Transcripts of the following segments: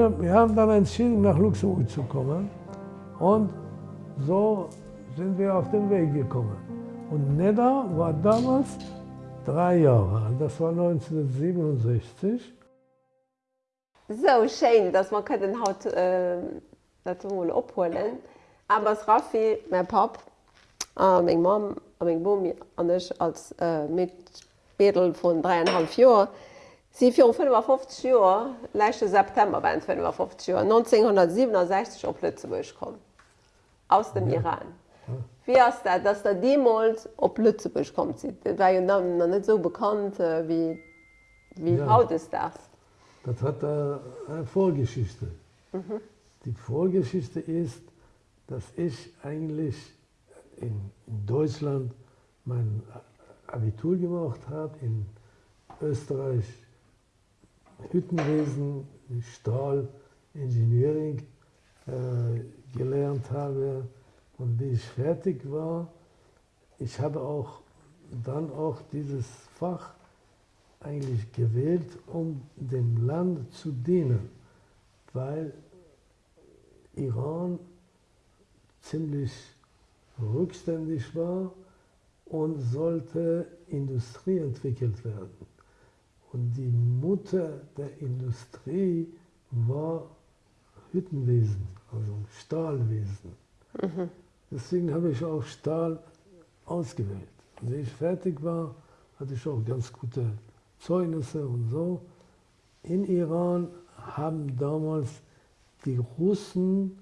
wir, wir haben dann entschieden, nach Luxemburg zu kommen. Und so sind wir auf den Weg gekommen. Und Nedda war damals drei Jahre alt, das war 1967. So schön, dass man den Haut äh, opholen. Aber Raffi, mein Pap, äh, mein Mom, mein Bumi und ich als äh, Mitbedel von dreieinhalb Jahren, sie für 55 Jahre, letzten September waren 55 Jahre, 1967 auf Lützeburg gekommen. Aus dem. Iran. Wie ist das, dass der damals auf Lützeburg kommt? Das war ja noch nicht so bekannt, äh, wie, wie ja. heute ist das? Das hat eine Vorgeschichte. Mhm. Die Vorgeschichte ist, dass ich eigentlich in Deutschland mein Abitur gemacht habe, in Österreich Hüttenwesen, Stahl, Engineering äh, gelernt habe. Und wie ich fertig war, ich habe auch dann auch dieses Fach eigentlich gewählt, um dem Land zu dienen, weil Iran ziemlich rückständig war und sollte Industrie entwickelt werden. Und die Mutter der Industrie war Hüttenwesen, also Stahlwesen. Mhm. Deswegen habe ich auch Stahl ausgewählt. Als ich fertig war, hatte ich auch ganz gute Zeugnisse und so. In Iran haben damals die Russen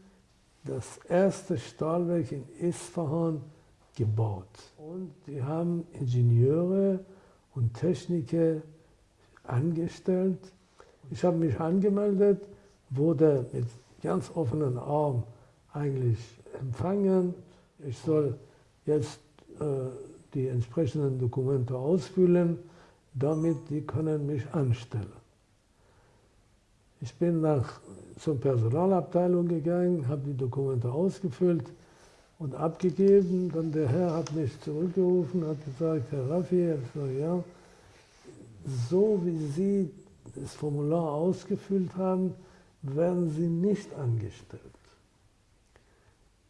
das erste Stahlwerk in Isfahan gebaut. Und die haben Ingenieure und Techniker angestellt. Ich habe mich angemeldet, wurde mit ganz offenen Armen eigentlich empfangen. Ich soll jetzt äh, die entsprechenden Dokumente ausfüllen damit die können mich anstellen. Ich bin nach zur Personalabteilung gegangen, habe die Dokumente ausgefüllt und abgegeben. Dann der Herr hat mich zurückgerufen, hat gesagt, Herr Raffi, so, ja, so wie Sie das Formular ausgefüllt haben, werden Sie nicht angestellt.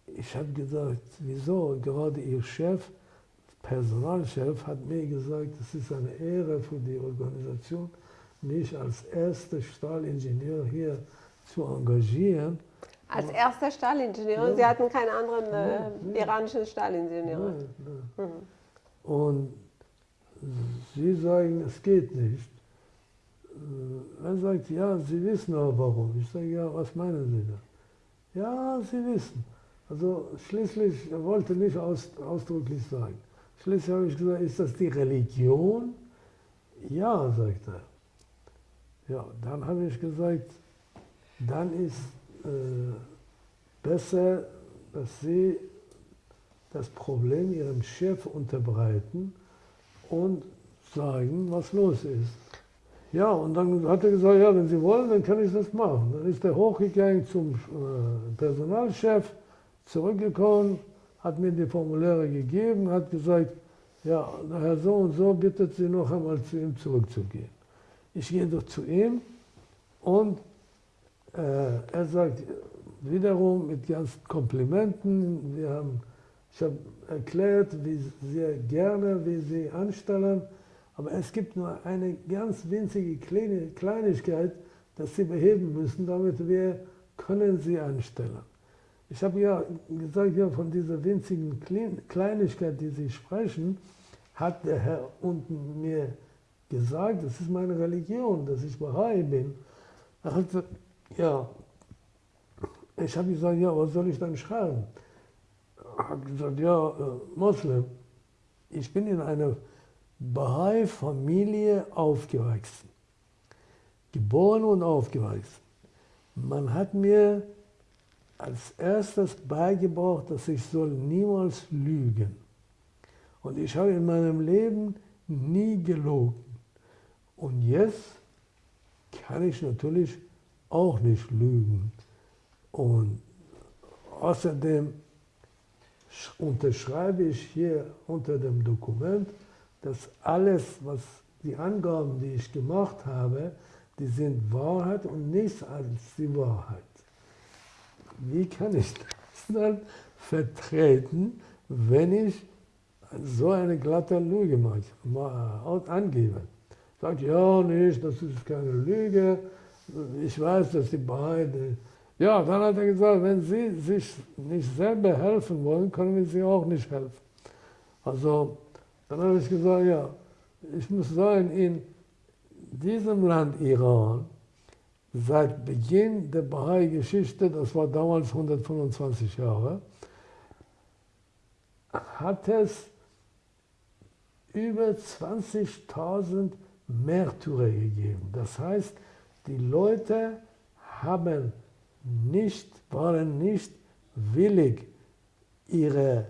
Ich habe gesagt, wieso? Gerade Ihr Chef Personalchef hat mir gesagt, es ist eine Ehre für die Organisation, mich als erster Stahlingenieur hier zu engagieren. Als erster Stahlingenieur? Ja. Sie hatten keinen anderen äh, iranischen Stahlingenieur? Nein, nein. Mhm. Und Sie sagen, es geht nicht. Äh, er sagt, ja, Sie wissen aber warum. Ich sage, ja, was meinen Sie da? Ja, Sie wissen. Also schließlich, er wollte nicht aus, ausdrücklich sagen. Schließlich habe ich gesagt, ist das die Religion? Ja, sagt er. Ja, dann habe ich gesagt, dann ist äh, besser, dass Sie das Problem Ihrem Chef unterbreiten und sagen, was los ist. Ja, und dann hat er gesagt, ja, wenn Sie wollen, dann kann ich das machen. Dann ist er hochgegangen zum äh, Personalchef, zurückgekommen, hat mir die Formulare gegeben, hat gesagt, ja, Herr so und so bittet Sie noch einmal zu ihm zurückzugehen. Ich gehe doch zu ihm und äh, er sagt wiederum mit ganzen Komplimenten, wir haben, ich habe erklärt, wie sehr gerne wir Sie anstellen, aber es gibt nur eine ganz winzige Kleinigkeit, das Sie beheben müssen, damit wir können Sie anstellen. Ich habe ja gesagt, ja, von dieser winzigen Kleinigkeit, die Sie sprechen, hat der Herr unten mir gesagt, das ist meine Religion, dass ich Bahai bin. Er hat gesagt, ja, ich habe gesagt, ja, was soll ich dann schreiben? Hat gesagt, ja, äh, Moslem, ich bin in einer Bahai-Familie aufgewachsen, geboren und aufgewachsen. Man hat mir als erstes beigebracht, dass ich soll niemals lügen. Und ich habe in meinem Leben nie gelogen. Und jetzt kann ich natürlich auch nicht lügen. Und außerdem unterschreibe ich hier unter dem Dokument, dass alles, was die Angaben, die ich gemacht habe, die sind Wahrheit und nichts als die Wahrheit. Wie kann ich das dann vertreten, wenn ich so eine glatte Lüge angebe? Sagt, ja, nicht, das ist keine Lüge, ich weiß, dass die beide. Ja, dann hat er gesagt, wenn Sie sich nicht selber helfen wollen, können wir Sie auch nicht helfen. Also, dann habe ich gesagt, ja, ich muss sagen, in diesem Land Iran, seit Beginn der Bahai-Geschichte, das war damals 125 Jahre, hat es über 20.000 Märtyrer gegeben. Das heißt, die Leute haben nicht, waren nicht willig, ihre,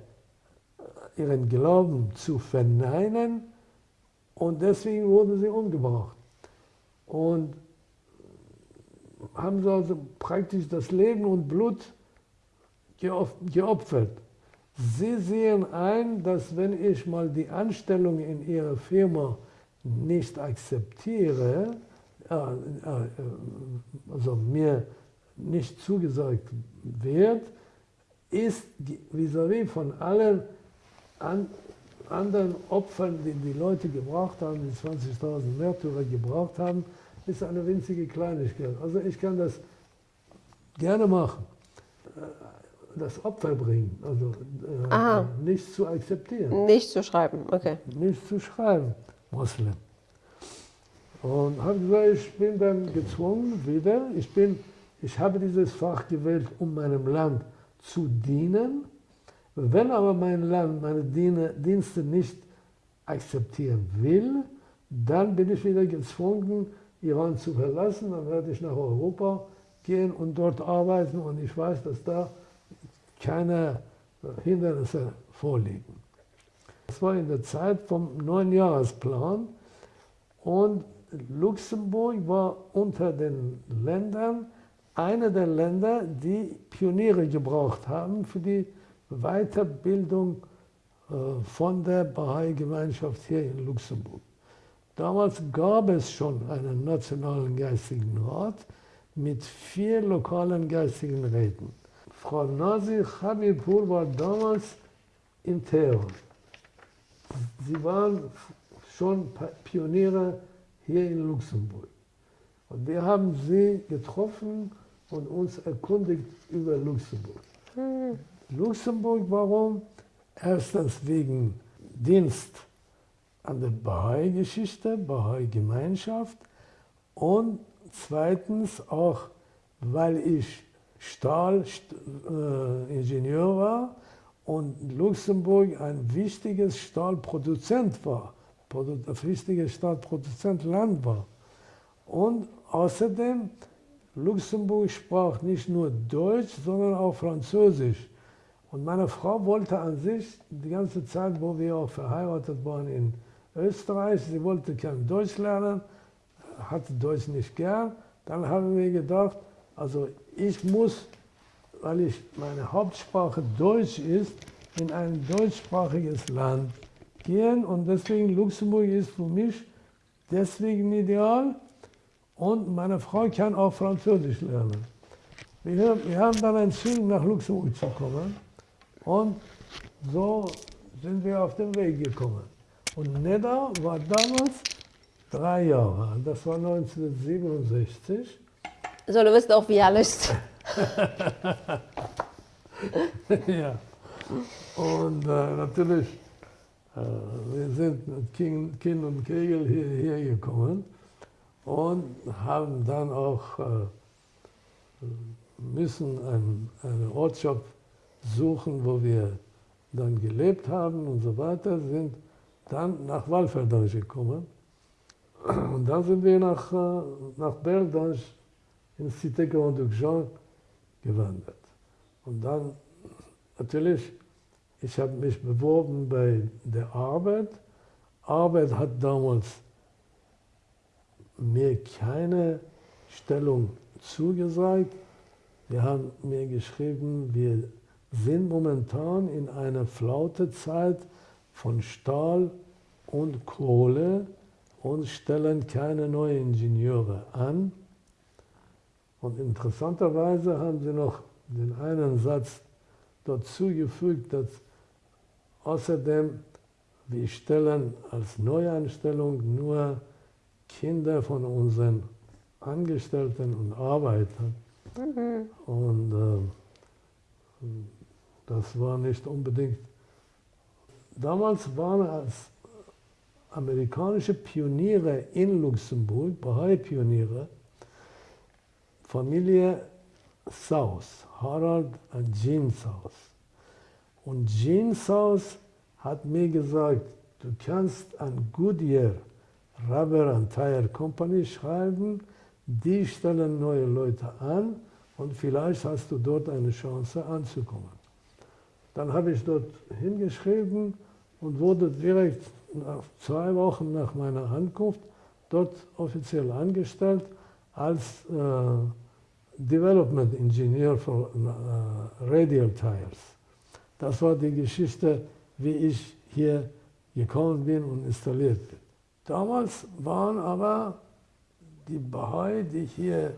ihren Glauben zu verneinen und deswegen wurden sie umgebracht. Und haben sie also praktisch das Leben und Blut geopfert. Sie sehen ein, dass wenn ich mal die Anstellung in Ihrer Firma nicht akzeptiere, äh, also mir nicht zugesagt wird, ist vis-à-vis -vis von allen an, anderen Opfern, die die Leute gebraucht haben, die 20.000 Märtyrer gebraucht haben, ist eine winzige Kleinigkeit. Also ich kann das gerne machen, äh, das Opfer bringen, also äh, nicht zu akzeptieren. Nicht zu schreiben, okay. Nicht zu schreiben, Moslem. Und habe gesagt, ich bin dann gezwungen wieder, ich, bin, ich habe dieses Fach gewählt, um meinem Land zu dienen. Wenn aber mein Land meine Dienste nicht akzeptieren will, dann bin ich wieder gezwungen, Iran zu verlassen. Dann werde ich nach Europa gehen und dort arbeiten und ich weiß, dass da keine Hindernisse vorliegen. Das war in der Zeit vom Neunjahresplan und Luxemburg war unter den Ländern einer der Länder, die Pioniere gebraucht haben für die Weiterbildung äh, von der Bahai-Gemeinschaft hier in Luxemburg. Damals gab es schon einen nationalen geistigen Rat mit vier lokalen geistigen Räten. Frau Nazi Habibur war damals in Teheran. Sie waren schon Pioniere hier in Luxemburg. Und wir haben sie getroffen und uns erkundigt über Luxemburg. Mhm. Luxemburg, warum? Erstens wegen Dienst an der Bahai-Geschichte, Bahai-Gemeinschaft und zweitens auch, weil ich Stahlingenieur äh, war und Luxemburg ein wichtiges Stahlproduzent war ein wichtiges Staatsproduzentland war. Und außerdem, Luxemburg sprach nicht nur Deutsch, sondern auch Französisch. Und meine Frau wollte an sich die ganze Zeit, wo wir auch verheiratet waren in Österreich, sie wollte kein Deutsch lernen, hatte Deutsch nicht gern. Dann haben wir gedacht, also ich muss, weil ich meine Hauptsprache Deutsch ist, in ein deutschsprachiges Land gehen und deswegen Luxemburg ist für mich deswegen ideal und meine Frau kann auch Französisch lernen. Wir, wir haben dann entschieden, nach Luxemburg zu kommen und so sind wir auf den Weg gekommen. Und Neda war damals drei Jahre alt, das war 1967. So, du wirst auch wie alles. ja. Und äh, natürlich äh, wir sind mit Kind und Kegel hierher gekommen und haben dann auch äh, müssen einen, einen Ortschaft suchen, wo wir dann gelebt haben und so weiter, sind dann nach Walferdorf gekommen. Und dann sind wir nach, äh, nach Berdange in Cité Grand Jean gewandert. Und dann natürlich ich habe mich beworben bei der Arbeit. Arbeit hat damals mir keine Stellung zugesagt. Wir haben mir geschrieben, wir sind momentan in einer Flautezeit von Stahl und Kohle und stellen keine neuen Ingenieure an. Und interessanterweise haben sie noch den einen Satz dazu gefügt, dass außerdem wir stellen als Neueinstellung nur Kinder von unseren Angestellten und Arbeitern. Mhm. Und äh, das war nicht unbedingt. Damals waren als amerikanische Pioniere in Luxemburg, Bahai-Pioniere, Familie Saus, Harald und Jean Saus. Und Jean Saus hat mir gesagt, du kannst an Goodyear Rubber and Tire Company schreiben, die stellen neue Leute an und vielleicht hast du dort eine Chance anzukommen. Dann habe ich dort hingeschrieben und wurde direkt nach zwei Wochen nach meiner Ankunft dort offiziell angestellt als äh, Development Engineer für äh, Radial Tires. Das war die Geschichte, wie ich hier gekommen bin und installiert bin. Damals waren aber die Bahai, die hier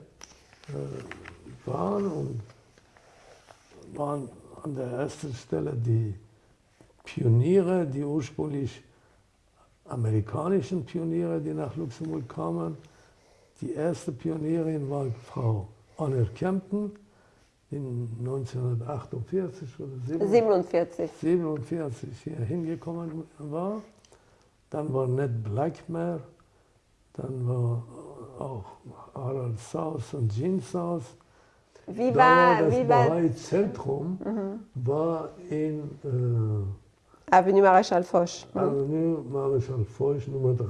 äh, waren, und waren an der ersten Stelle die Pioniere, die ursprünglich amerikanischen Pioniere, die nach Luxemburg kamen. Die erste Pionierin war Frau Honor Kempton in 1948 oder 47. 47 hier hingekommen war. Dann war Ned Blackmare, dann war auch Harald Saus und Jean Saus. Wie war, da war das wie war, Bahai-Zentrum mhm. war in äh, Avenue Maréchal Foch. Mhm. Avenue Maréchal Foch Nummer 3.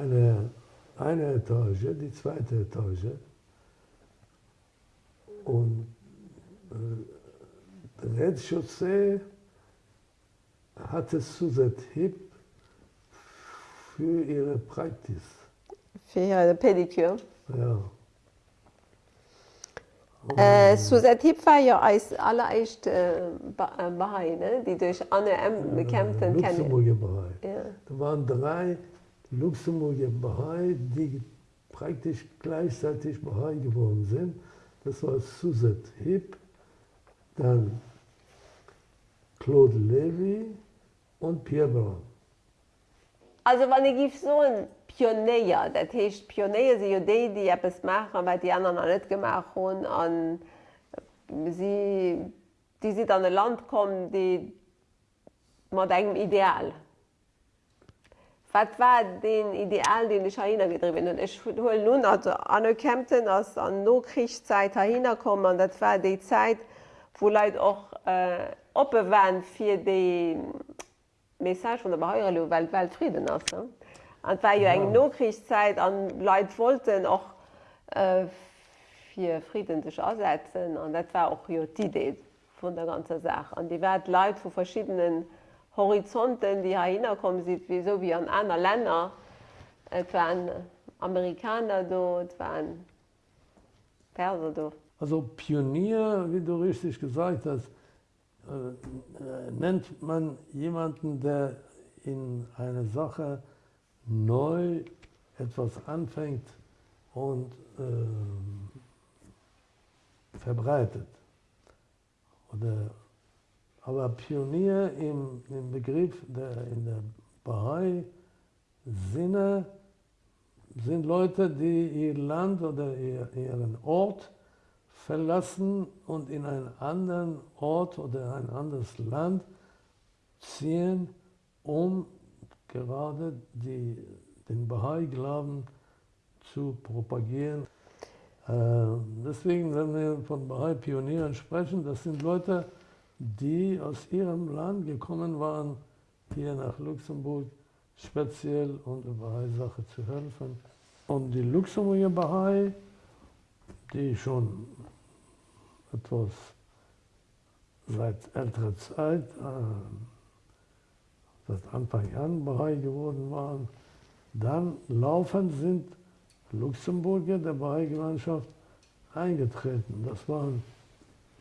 Eine, eine Etage, die zweite Etage. Und äh, Rez-Chaussee hatte Suzette Hip für ihre Praxis. Für ihre Pediküre. Ja. Äh, Suzette Hip war ja als allererste äh, Bahai, ne? die durch Anne M. bekämpft kennen. Luxemburger Bahai. Ja. Da waren drei Luxemburger Bahai, die praktisch gleichzeitig Bahai geworden sind. Das war Suzette Hip, dann Claude Levy und Pierre Brown. Also wenn ich so ein Pionier, das heißt Pionier sind ja die, die etwas machen, weil die anderen noch nicht gemacht haben. Und sie, die sind an ein Land kommen, die mit einem Ideal. Was war den Ideal, den ich hingetrieben habe? Ich hole nun also anerkannten, als an Nachkriegszeit hingekommen und das war die Zeit, wo Leute auch äh, waren für die Message von der weil Weltfrieden ist. Ne? Und war ja, eine Nachkriegszeit und Leute wollten auch äh, für Frieden sich aussetzen und das war auch ja, die Idee von der ganzen Sache. Und die werden Leute von verschiedenen Horizonten, die hier hinkommen sind, wie so wie an anderen Ländern. Es waren Amerikaner da, es waren Perser da. Also Pionier, wie du richtig gesagt hast, nennt man jemanden, der in einer Sache neu etwas anfängt und äh, verbreitet. Oder, aber Pionier im, im Begriff der, in der Bahai-Sinne sind Leute, die ihr Land oder ihr, ihren Ort verlassen und in einen anderen Ort oder ein anderes Land ziehen, um gerade die, den Bahai-Glauben zu propagieren. Äh, deswegen, wenn wir von Bahai-Pionieren sprechen, das sind Leute, die aus ihrem Land gekommen waren, hier nach Luxemburg speziell um der Bahai-Sache zu helfen. Und die Luxemburger Bahai, die schon etwas seit älterer Zeit, äh, seit Anfang an Bahai geworden waren. Dann laufend sind Luxemburger der Bahai-Gemeinschaft eingetreten. Das waren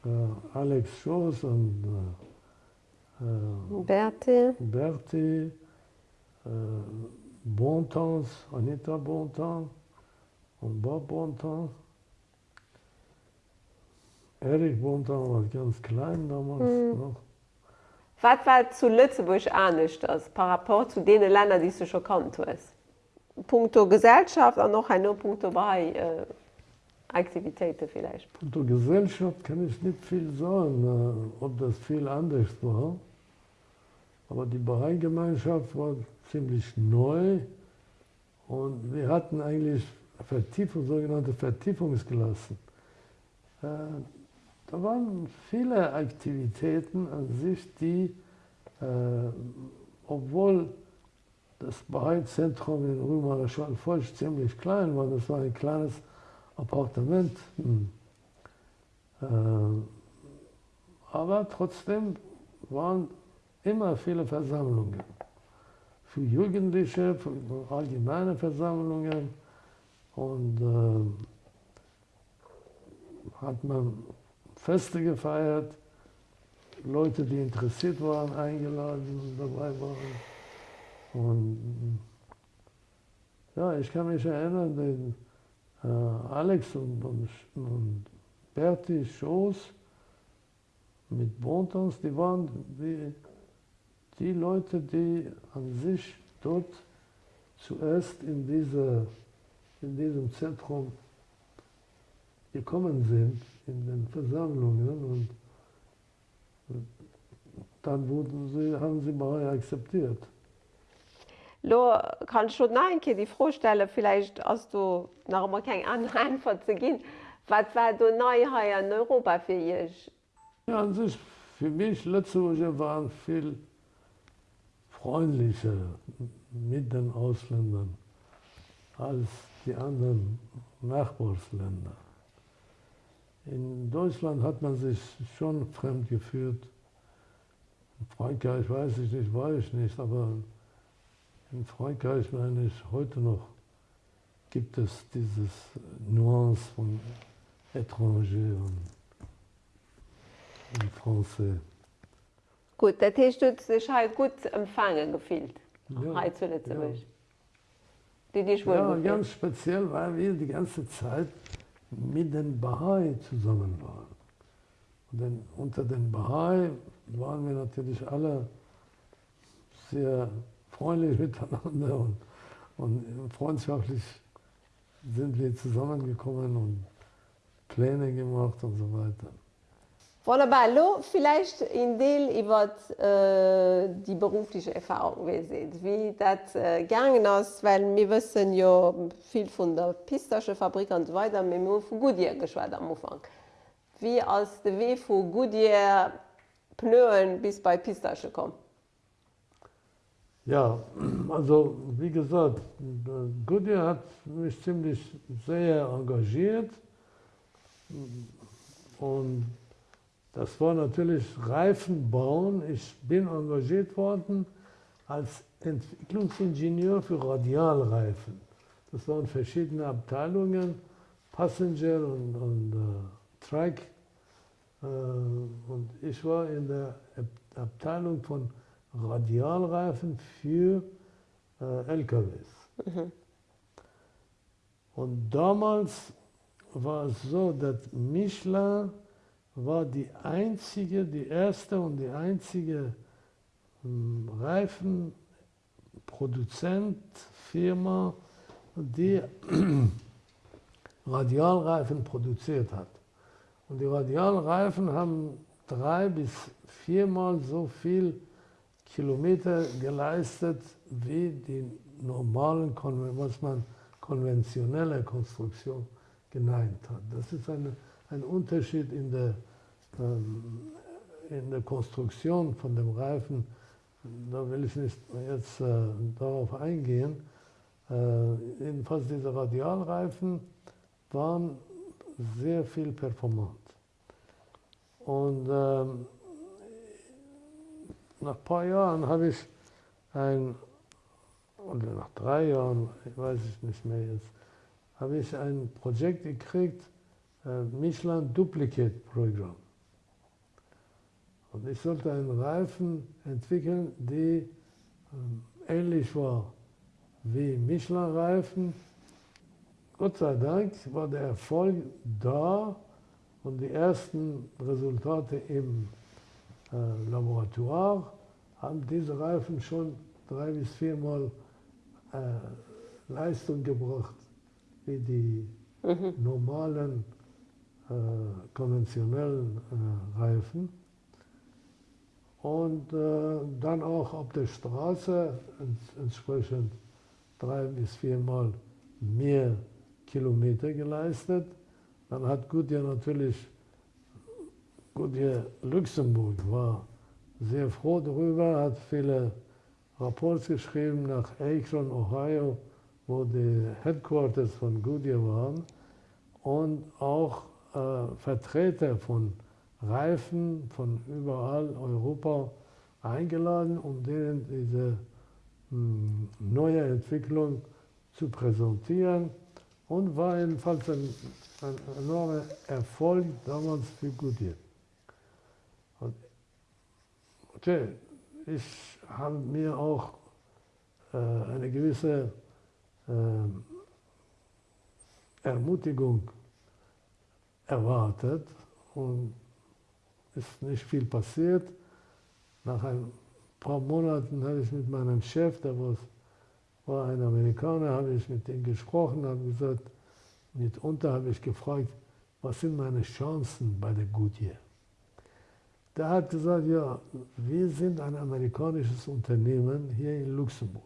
äh, Alex Schoß und äh, Berti, Berti äh, Bontons, Anita Bonton und Bob Bonton. Erich Bonton war ganz klein damals mhm. noch. Was war zu Lützeburg anders das, par rapport zu den Ländern, die du schon kannt hast? Punkto Gesellschaft und noch ein Punkto bei äh, Aktivitäten vielleicht. Punkto Gesellschaft kann ich nicht viel sagen, äh, ob das viel anders war. Aber die Bahai-Gemeinschaft war ziemlich neu und wir hatten eigentlich Vertiefung, sogenannte Vertiefungsklassen. Äh, da waren viele Aktivitäten an sich, die, äh, obwohl das Bahai-Zentrum in Rümarer Schwalfeucht ziemlich klein war, das war ein kleines Appartement. Hm. Äh, aber trotzdem waren immer viele Versammlungen. Für Jugendliche, für allgemeine Versammlungen. Und äh, hat man Feste gefeiert, Leute, die interessiert waren, eingeladen und dabei waren. Und ja, ich kann mich erinnern, den äh, Alex und, und, und Berti Schoß mit Bontons, die waren die, die Leute, die an sich dort zuerst in, diese, in diesem Zentrum gekommen sind, in den Versammlungen. Und dann wurden sie, haben sie mal akzeptiert. Lo kann schon einke die Vorstelle vielleicht als du nach immer kein Antwort zu gehen. Was war du neu in Europa für dich? Ja, an sich für mich letzte Woche waren viel freundlicher mit den Ausländern als die anderen Nachbarsländer. In Deutschland hat man sich schon fremd gefühlt. In Frankreich weiß ich nicht, weiß ich nicht, aber in Frankreich meine ich heute noch gibt es dieses Nuance von étranger und, und français. Gut, der Tisch hat sich halt gut empfangen gefühlt. Ja, ja. Die dich wohl ja, ganz speziell, weil wir die ganze Zeit mit den Bahai zusammen waren. Dann, unter den Bahai waren wir natürlich alle sehr freundlich miteinander und, und freundschaftlich sind wir zusammengekommen und Pläne gemacht und so weiter. Wunderbar. Lo, vielleicht in Deel über äh, die berufliche Erfahrung, wie seht, wie das äh, gegangen ist, weil wir wissen ja viel von der Pistachefabrik und so weiter, wir haben von Goodyear geschwärzt am Anfang. Wie aus der Weg von Goodyear Pneuen bis bei Pistache kommt. Ja, also wie gesagt, Goodyear hat mich ziemlich sehr engagiert und das war natürlich Reifen bauen. Ich bin engagiert worden als Entwicklungsingenieur für Radialreifen. Das waren verschiedene Abteilungen, Passenger und, und uh, Trike. Uh, und ich war in der Abteilung von Radialreifen für uh, LKWs. Mhm. Und damals war es so, dass Michelin war die einzige, die erste und die einzige hm, Reifenproduzentfirma, die Radialreifen produziert hat. Und die Radialreifen haben drei bis viermal so viel Kilometer geleistet wie die normalen, was man konventionelle Konstruktion genannt hat. Das ist eine, ein Unterschied in der in der Konstruktion von dem Reifen, da will ich nicht jetzt äh, darauf eingehen, äh, jedenfalls diese Radialreifen waren sehr viel performant. Und ähm, nach ein paar Jahren habe ich ein, oder nach drei Jahren, ich weiß ich nicht mehr jetzt, habe ich ein Projekt gekriegt, äh, Michelin Duplicate Program. Und ich sollte einen Reifen entwickeln, die ähm, ähnlich war wie Michelin-Reifen. Gott sei Dank war der Erfolg da und die ersten Resultate im äh, Laboratoire haben diese Reifen schon drei bis viermal äh, Leistung gebracht wie die mhm. normalen äh, konventionellen äh, Reifen. Und äh, dann auch auf der Straße entsprechend drei bis viermal mehr Kilometer geleistet. Dann hat Goodyear natürlich, Goodyear Luxemburg war sehr froh darüber, hat viele Rapports geschrieben nach Akron, Ohio, wo die Headquarters von Goodyear waren und auch äh, Vertreter von Reifen von überall Europa eingeladen, um denen diese mh, hm, neue Entwicklung zu präsentieren und war jedenfalls ein, ein enormer Erfolg damals für Goodyear. Und okay, ich habe mir auch äh, eine gewisse äh, Ermutigung erwartet und ist nicht viel passiert. Nach ein paar Monaten habe ich mit meinem Chef, der war ein Amerikaner, habe ich mit ihm gesprochen, habe gesagt, mitunter habe ich gefragt, was sind meine Chancen bei der Goodyear? Der hat gesagt, ja, wir sind ein amerikanisches Unternehmen hier in Luxemburg.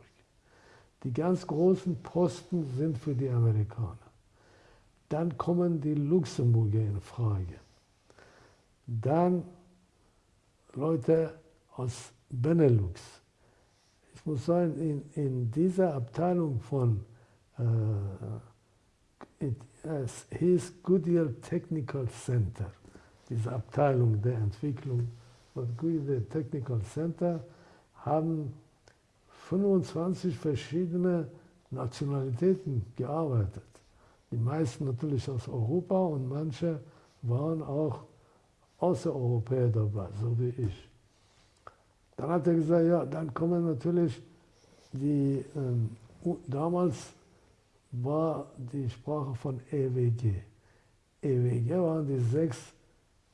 Die ganz großen Posten sind für die Amerikaner. Dann kommen die Luxemburger in Frage. Dann Leute aus Benelux. Ich muss sagen, in, in dieser Abteilung von, äh, it, es hieß Goodyear Technical Center, diese Abteilung der Entwicklung von Goodyear Technical Center, haben 25 verschiedene Nationalitäten gearbeitet. Die meisten natürlich aus Europa und manche waren auch Außereuropäer dabei, so wie ich. Dann hat er gesagt, ja, dann kommen natürlich die, ähm, damals war die Sprache von EWG. EWG waren die sechs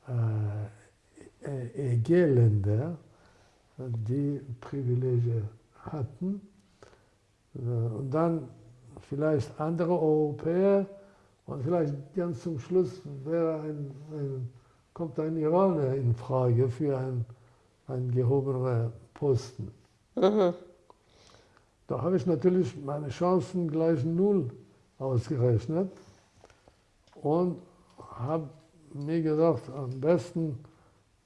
äh, EG-Länder, die Privilegien hatten. Äh, und dann vielleicht andere Europäer und vielleicht ganz zum Schluss wäre ein, ein, kommt ein Iraner in Frage für einen, einen gehobenen Posten. Mhm. Da habe ich natürlich meine Chancen gleich null ausgerechnet und habe mir gedacht, am besten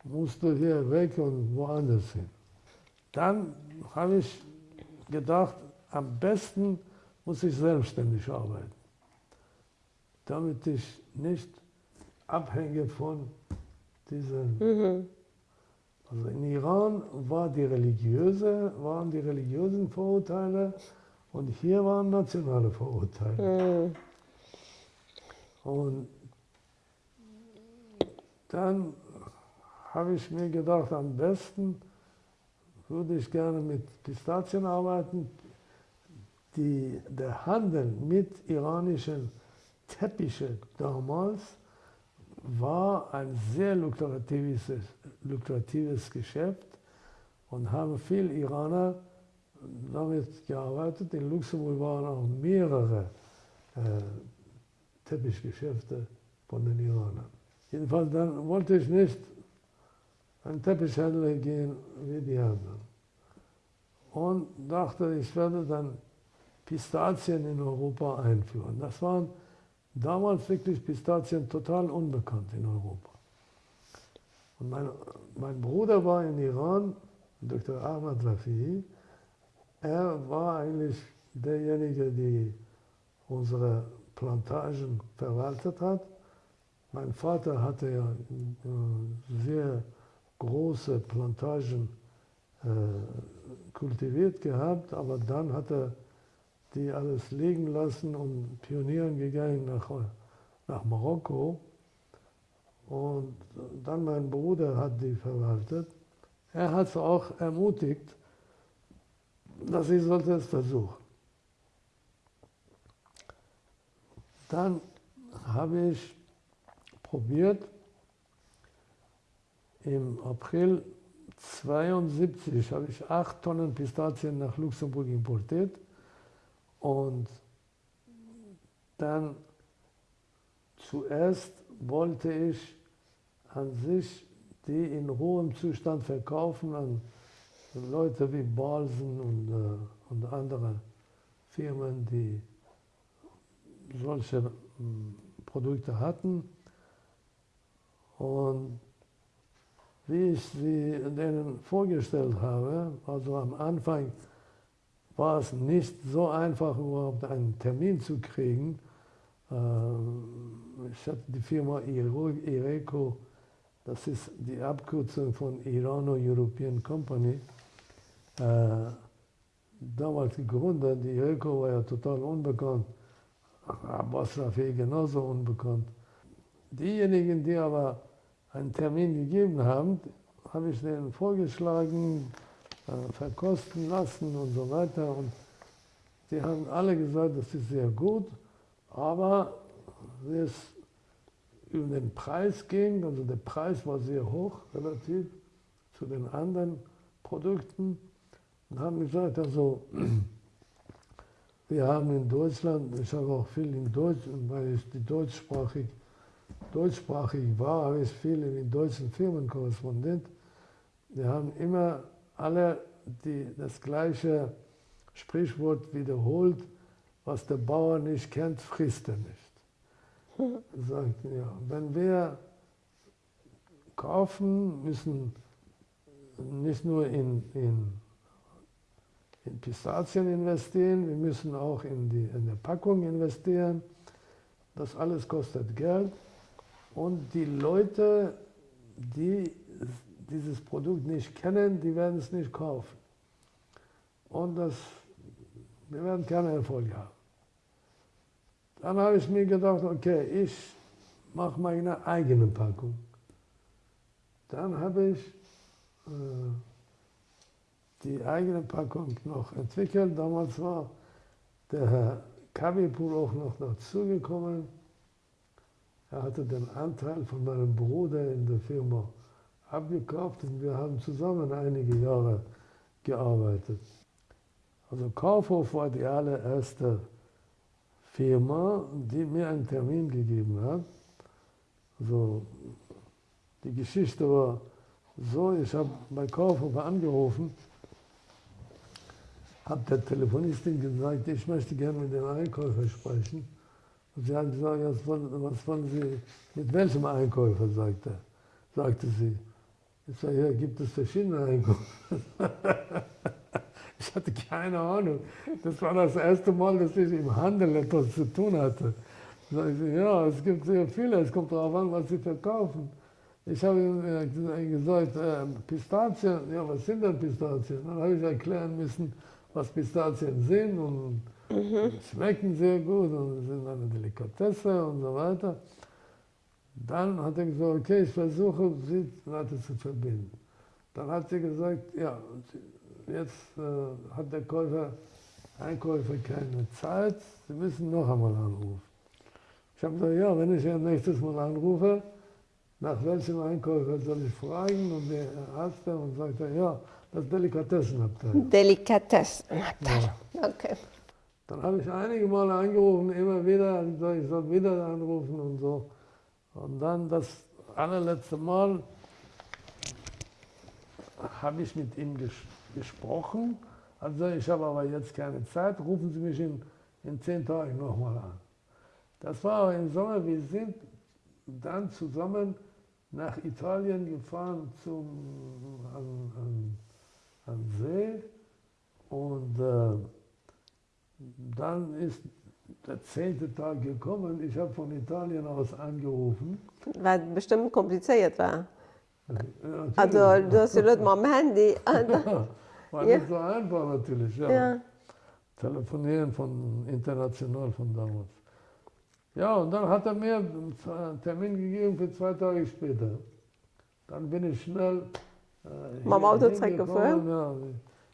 musst du hier weg und woanders hin. Dann habe ich gedacht, am besten muss ich selbstständig arbeiten, damit ich nicht abhänge von diesen. Mhm. Also in Iran war die religiöse, waren die religiösen Vorurteile und hier waren nationale Vorurteile. Mhm. Und dann habe ich mir gedacht, am besten würde ich gerne mit Pistazien arbeiten, die, der Handel mit iranischen Teppichen damals war ein sehr lukratives, lukratives Geschäft und haben viele Iraner damit gearbeitet. In Luxemburg waren auch mehrere äh, Teppichgeschäfte von den Iranern. Jedenfalls dann wollte ich nicht ein Teppichhändler gehen wie die anderen. Und dachte, ich werde dann Pistazien in Europa einführen. Das waren damals wirklich Pistazien total unbekannt in Europa. Und mein, mein Bruder war in Iran, Dr. Ahmad Rafi. Er war eigentlich derjenige, der unsere Plantagen verwaltet hat. Mein Vater hatte ja äh, sehr große Plantagen äh, kultiviert gehabt, aber dann hat er die alles liegen lassen und pionieren gegangen nach, nach Marokko. Und dann mein Bruder hat die verwaltet. Er hat es auch ermutigt, dass ich sollte es versuchen. dann habe ich probiert, im April 1972 habe ich acht Tonnen Pistazien nach Luxemburg importiert und dann zuerst wollte ich an sich die in hohem Zustand verkaufen an Leute wie Balsen und, äh, und andere Firmen, die solche äh, Produkte hatten. Und wie ich sie denen vorgestellt habe, also am Anfang war es nicht so einfach, überhaupt einen Termin zu kriegen. Äh, ich hatte die Firma Ireco, das ist die Abkürzung von Irano-European Company, äh, damals gegründet. Die Ireco war ja total unbekannt, Abbas Rafi genauso unbekannt. Diejenigen, die aber einen Termin gegeben haben, habe ich denen vorgeschlagen, äh, verkosten lassen und so weiter. Und die haben alle gesagt, das ist sehr gut, aber es über den Preis ging, also der Preis war sehr hoch relativ zu den anderen Produkten, und haben gesagt, also wir haben in Deutschland, ich habe auch viel in Deutsch, weil ich die deutschsprachig deutschsprachig war, habe ich viel in deutschen Firmen korrespondiert. Wir haben immer alle die, das gleiche Sprichwort wiederholt, was der Bauer nicht kennt, frisst er nicht. Sagt, ja, wenn wir kaufen, müssen nicht nur in, in, in Pistazien investieren, wir müssen auch in die in der Packung investieren. Das alles kostet Geld. Und die Leute, die dieses Produkt nicht kennen, die werden es nicht kaufen. Und das, wir werden keinen Erfolg haben. Dann habe ich mir gedacht, okay, ich mache meine eigene Packung. Dann habe ich äh, die eigene Packung noch entwickelt. Damals war der Herr Kabipur auch noch dazugekommen. Er hatte den Anteil von meinem Bruder in der Firma abgekauft und wir haben zusammen einige Jahre gearbeitet. Also Kaufhof war die allererste Firma, die mir einen Termin gegeben hat. Also die Geschichte war so, ich habe bei Kaufhof angerufen, habe der Telefonistin gesagt, ich möchte gerne mit dem Einkäufer sprechen. Und sie hat gesagt, was wollen, was wollen Sie, mit welchem Einkäufer, sagte, sagte sie. Ich sage, ja, gibt es verschiedene Einkäufer? ich hatte keine Ahnung. Das war das erste Mal, dass ich im Handel etwas zu tun hatte. Ich, ja, es gibt sehr viele, es kommt darauf an, was Sie verkaufen. Ich habe gesagt, äh, Pistazien, ja, was sind denn Pistazien? Dann habe ich erklären müssen, was Pistazien sind und Mhm. Schmecken sehr gut und sind eine Delikatesse und so weiter. Dann hat er gesagt, okay, ich versuche, sie weiter zu verbinden. Dann hat sie gesagt, ja, jetzt äh, hat der Käufer, Einkäufer keine Zeit, Sie müssen noch einmal anrufen. Ich habe gesagt, ja, wenn ich ja nächstes Mal anrufe, nach welchem Einkäufer soll ich fragen? Und der Arzt und sagt, ja, das Delikatessenabteil. Delikatessenabteil, ja. okay. Dann habe ich einige Male angerufen, immer wieder, ich soll wieder anrufen und so. Und dann das allerletzte Mal habe ich mit ihm ges gesprochen. Also ich habe aber jetzt keine Zeit, rufen Sie mich in, in zehn Tagen nochmal an. Das war im Sommer, wir sind dann zusammen nach Italien gefahren zum, an, an, an See und äh, dann ist der zehnte Tag gekommen. Ich habe von Italien aus angerufen. Weil bestimmt kompliziert war. Ja, also du hast ja nicht mal am Handy. war ja. nicht so einfach natürlich. Ja. ja. Telefonieren von international von damals. Ja, und dann hat er mir einen Termin gegeben für zwei Tage später. Dann bin ich schnell. Äh, Mal Auto gefahren? Ja,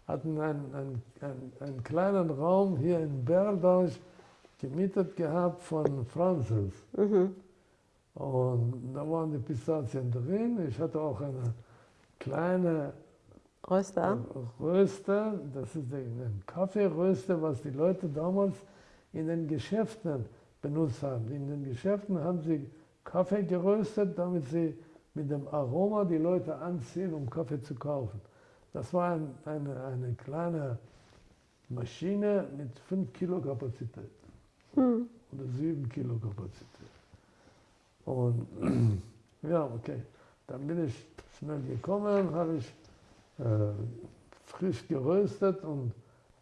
hatten einen, einen, einen, einen kleinen Raum hier in Berldorf gemietet gehabt von Franzels. Mhm. Und da waren die Pistazien drin. Ich hatte auch eine kleine Röster. Röster, das ist ein Kaffeeröster, was die Leute damals in den Geschäften benutzt haben. In den Geschäften haben sie Kaffee geröstet, damit sie mit dem Aroma die Leute anziehen, um Kaffee zu kaufen. Das war ein, eine, eine kleine Maschine mit 5 Kilo Kapazität Hm. oder 7 Kilo Kapazität. Und ja, okay, dann bin ich schnell gekommen, habe ich äh, frisch geröstet und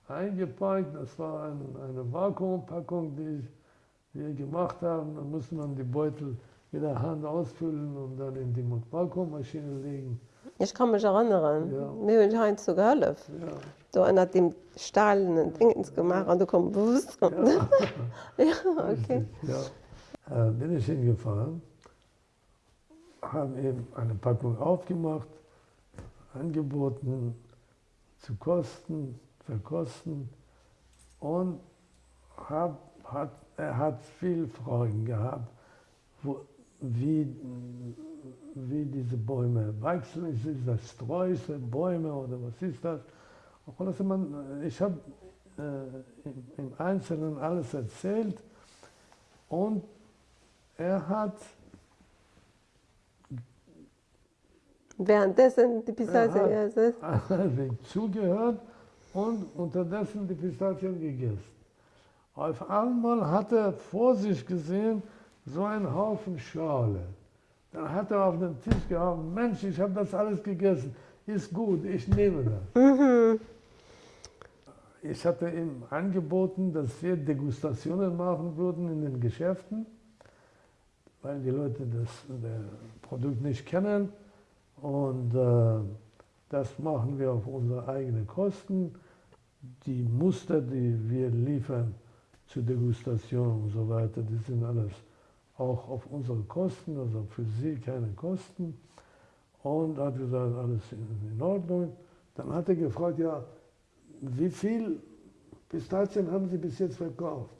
eingepackt. Das war ein, eine Vakuumpackung, die wir gemacht haben. Da musste man die Beutel mit der Hand ausfüllen und dann in die Vakuummaschine legen. Ich kann mich erinnern. Ja. Mir haben heute so geholfen. Ja, Du hast dem stahlenen Dingens gemacht und du kommst bewusst. Ja, ja. okay. Ja, äh, bin ich hingefahren, habe eben eine Packung aufgemacht, angeboten zu kosten, verkosten und hab, hat, er hat viele Fragen gehabt, wo, wie, wie diese Bäume wachsen. Ist ist das Sträuße, Bäume oder was ist das? Also man, ich habe äh, im, im Einzelnen alles erzählt und er hat, Währenddessen die Pistazien gegessen. zugehört und unterdessen die Pistazien gegessen. Auf einmal hat er vor sich gesehen so einen Haufen Schale. Dann hat er auf den Tisch gehabt, Mensch, ich habe das alles gegessen, ist gut, ich nehme das. Ich hatte ihm angeboten, dass wir Degustationen machen würden in den Geschäften, weil die Leute das der Produkt nicht kennen. Und äh, das machen wir auf unsere eigenen Kosten. Die Muster, die wir liefern zur Degustation und so weiter, die sind alles auch auf unsere Kosten, also für Sie keine Kosten. Und hat gesagt, alles in in Ordnung. Dann hat er gefragt, ja, wie viel Pistazien haben Sie bis jetzt verkauft?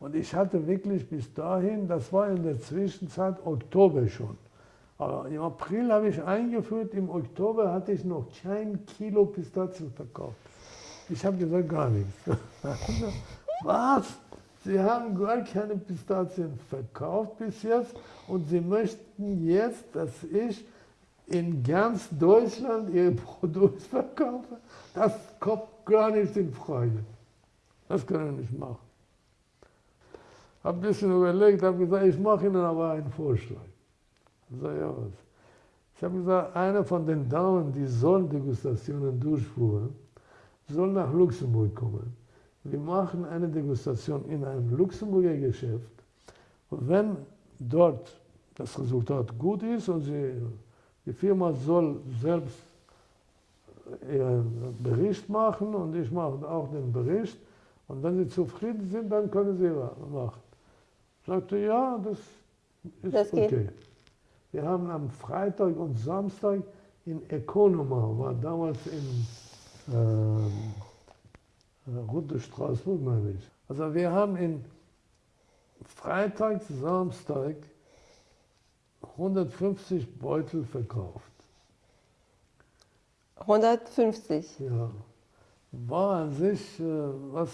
Und ich hatte wirklich bis dahin, das war in der Zwischenzeit Oktober schon. Aber im April habe ich eingeführt, im Oktober hatte ich noch kein Kilo Pistazien verkauft. Ich habe gesagt, gar nichts. Was? Sie haben gar keine Pistazien verkauft bis jetzt und Sie möchten jetzt, dass ich in ganz Deutschland Ihr Produkt verkaufe? Das kommt gar nicht in Frage. Das können wir nicht machen. Habe ein bisschen überlegt, habe gesagt, ich mache Ihnen aber einen Vorschlag. Ich sage, ja was? Ich habe gesagt, einer von den Damen, die Sonnendegustationen durchfuhren, soll nach Luxemburg kommen. Wir machen eine Degustation in einem Luxemburger Geschäft. Und wenn dort das Resultat gut ist und sie, die Firma soll selbst ihren Bericht machen und ich mache auch den Bericht. Und wenn sie zufrieden sind, dann können sie machen. Sagte, ja, das ist Das geht. okay. Wir haben am Freitag und Samstag in Economa, war damals in ähm, äh, Route Straßburg, meine ich. Also wir haben in Freitag, Samstag 150 Beutel verkauft. 150. Ja. War an sich, äh, was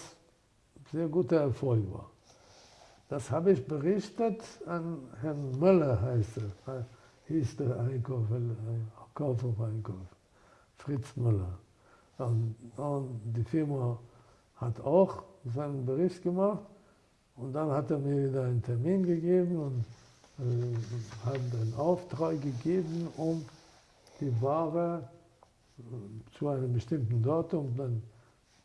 sehr guter Erfolg war. Das habe ich berichtet an Herrn Möller, heißt er, hieß der Einkäufer, äh, Kaufhof-Einkäufer, Fritz Möller. Und, und die Firma hat auch seinen Bericht gemacht und dann hat er mir wieder einen Termin gegeben und äh, hat einen Auftrag gegeben, um die Ware zu einem bestimmten Datum dann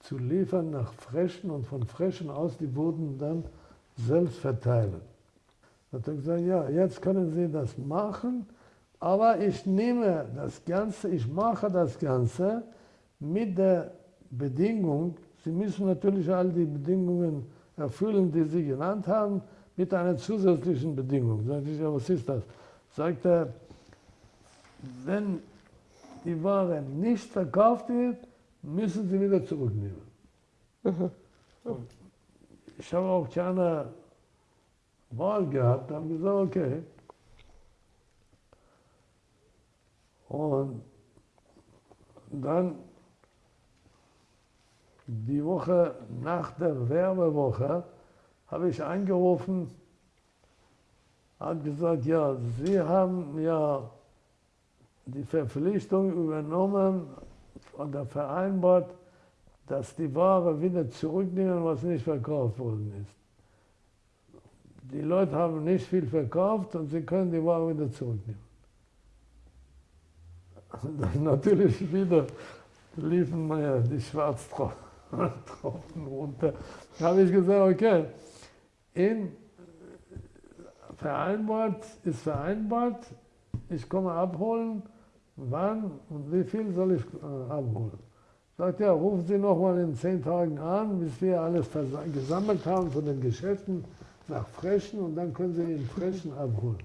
zu liefern nach Frechen und von Frechen aus, die wurden dann selbst verteilen. Da hat er gesagt, ja, jetzt können Sie das machen, aber ich nehme das Ganze, ich mache das Ganze mit der Bedingung, Sie müssen natürlich all die Bedingungen erfüllen, die Sie genannt haben, mit einer zusätzlichen Bedingung. Sag ich, ja, was ist das? Sagt er, wenn die Ware nicht verkauft wird, müssen Sie wieder zurücknehmen. Und ich habe auch keine Wahl gehabt, habe gesagt, okay. Und dann die Woche nach der Werbewoche habe ich angerufen, hat gesagt, ja, Sie haben ja die Verpflichtung übernommen und vereinbart, dass die Ware wieder zurücknehmen, was nicht verkauft worden ist. Die Leute haben nicht viel verkauft und sie können die Ware wieder zurücknehmen. Natürlich wieder liefen mir die Schwarztropfen runter. Da habe ich gesagt, okay, in vereinbart ist vereinbart, ich komme abholen, wann und wie viel soll ich äh, abholen. Sagt er, rufen Sie noch mal in zehn Tagen an, bis wir alles gesammelt haben von den Geschäften nach Frechen und dann können Sie in Frechen abholen.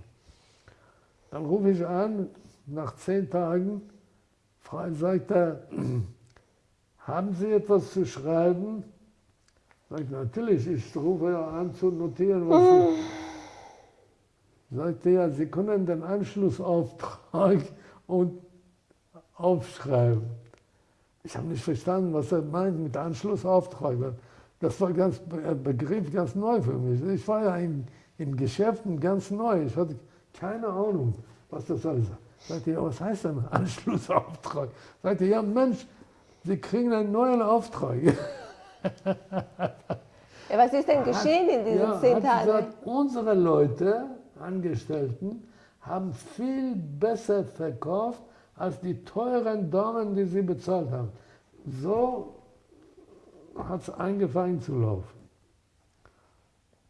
Dann rufe ich an, nach zehn Tagen, sagt er, haben Sie etwas zu schreiben? Sag ich, natürlich, ich rufe ja an zu notieren, was Sie... Sagt er, Sie können den Anschlussauftrag und aufschreiben. Ich habe nicht verstanden, was er meint mit Anschlussauftrag. Das war ganz ein Begriff ganz neu für mich. Ich war ja in, in Geschäften ganz neu. Ich hatte keine Ahnung, was das alles ist. Sagt ihr, was heißt denn Anschlussauftrag? Sagt ihr, ja Mensch, Sie kriegen einen neuen Auftrag. Ja, was ist denn geschehen in diesen ja, zehn Tagen? Gesagt, unsere Leute, Angestellten, haben viel besser verkauft als die teuren Damen, die sie bezahlt haben. So hat es angefangen zu laufen.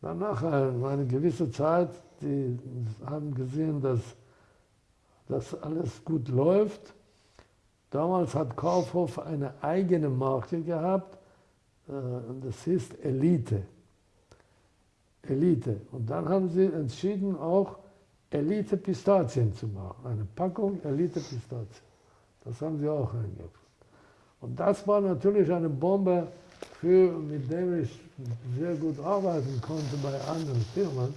Danach eine gewisse Zeit, die haben gesehen, dass das alles gut läuft. Damals hat Kaufhof eine eigene Marke gehabt, äh, das hieß Elite. Elite. Und dann haben sie entschieden, auch Elite Pistazien zu machen. Eine Packung Elite Pistazien. Das haben sie auch eingeführt. Und das war natürlich eine Bombe, für, mit der ich sehr gut arbeiten konnte bei anderen Firmen.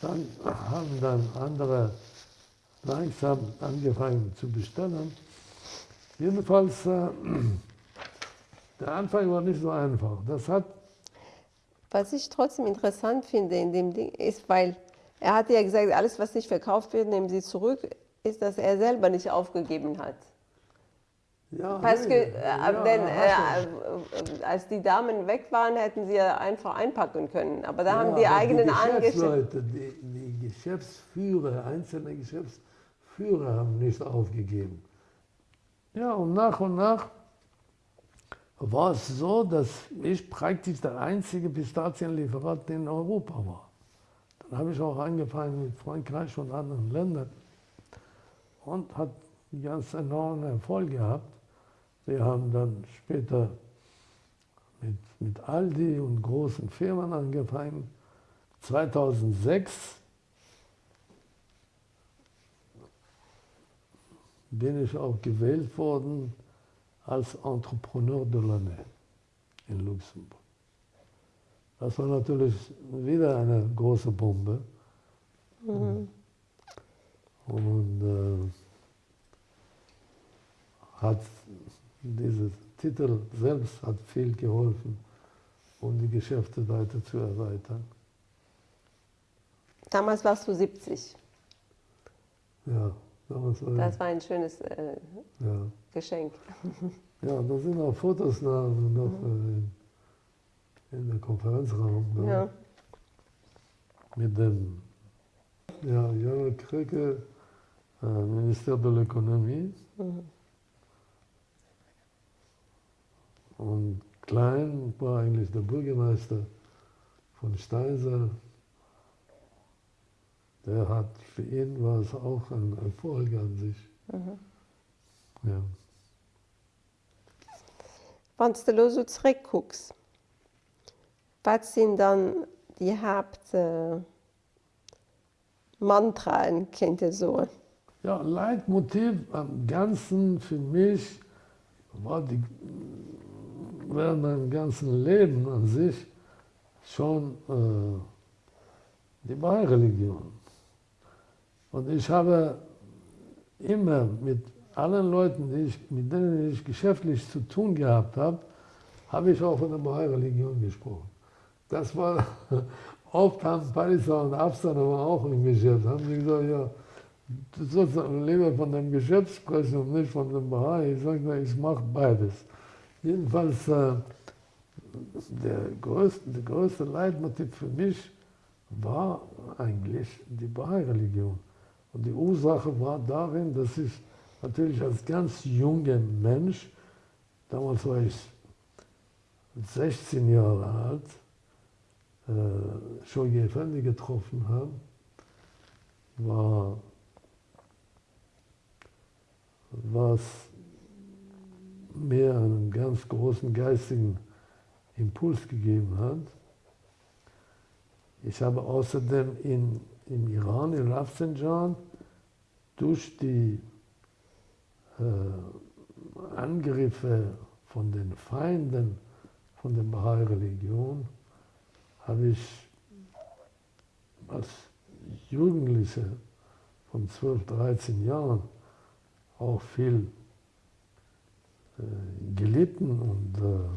Dann haben dann andere langsam angefangen zu bestellen. Jedenfalls, äh, der Anfang war nicht so einfach. Das hat Was ich trotzdem interessant finde in dem Ding ist, weil er hat ja gesagt, alles, was nicht verkauft wird, nehmen Sie zurück, ist, dass er selber nicht aufgegeben hat. Ja, Parce que, äh, ja, denn, äh, als die Damen weg waren, hätten sie ja einfach einpacken können. Aber da ja, haben die eigenen Angestellten. Die, die Geschäftsführer, einzelne Geschäftsführer haben nicht aufgegeben. Ja, und nach und nach war es so, dass ich praktisch der einzige Pistazienlieferant in Europa war. Dann habe ich auch angefangen mit Frankreich und anderen Ländern und hat ganz enormen Erfolg gehabt. Wir haben dann später mit, mit Aldi und großen Firmen angefangen. 2006 bin ich auch gewählt worden als Entrepreneur de l'année in Luxemburg. Das war natürlich wieder eine große Bombe. Mhm. Und äh, hat dieser Titel selbst hat viel geholfen, um die Geschäfte weiter zu erweitern. Damals warst du 70. Ja, damals war Das war ein schönes äh, ja. Geschenk. Ja, da sind auch Fotos noch, noch mhm. äh, in der Konferenzraum. Ne? Ja. Mit dem ja, Jörg Krücke, äh, Minister der Ökonomie. Mhm. Und Klein war eigentlich der Bürgermeister von Steinser. Der hat, für ihn war es auch ein Erfolg an sich. Mhm. Ja. Wenn du so zurückguckst, was sind dann die Hauptmantraen, äh, kennt ihr so? Ja, Leitmotiv am Ganzen für mich war die, während meinem ganzen Leben an sich, schon äh, die Bahai-Religion. Und ich habe immer mit allen Leuten, ich, mit denen ich geschäftlich zu tun gehabt habe, habe ich auch von der Bahai-Religion gesprochen. Das war, oft haben Pariser und Afsan aber auch im Geschäft, haben sie gesagt, ja, du sollst lieber von dem Geschäft sprechen und nicht von dem Bahai. Ich sage, ich mache beides. Jedenfalls, äh, der größte, der größte Leitmotiv für mich war eigentlich die Bahai-Religion. Und die Ursache war darin, dass ich natürlich als ganz junger Mensch, damals war ich 16 Jahre alt, äh, schon Effendi getroffen habe, war was mir einen ganz großen geistigen Impuls gegeben hat. Ich habe außerdem in, im Iran, in Rafsanjan, durch die äh, Angriffe von den Feinden von der Bahai-Religion, habe ich als Jugendliche von 12, 13 Jahren auch viel äh, gelitten und äh,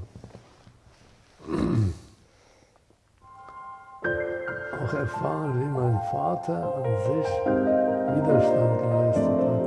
auch erfahren, wie mein Vater an sich Widerstand geleistet hat.